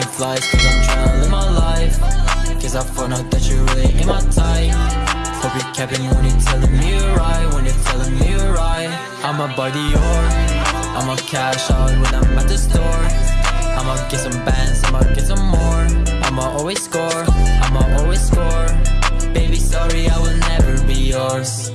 taking flights Cause I'm trying to live my life. Cause I found out that you really ain't my type. Hope you're capping when you're telling me you're right When you're telling me you're right. I'm a body or I'm a cash out when I'm at the store. I'ma get some bands, I'ma get some more. I'ma always score, I'ma always score. Baby sorry I will never be yours.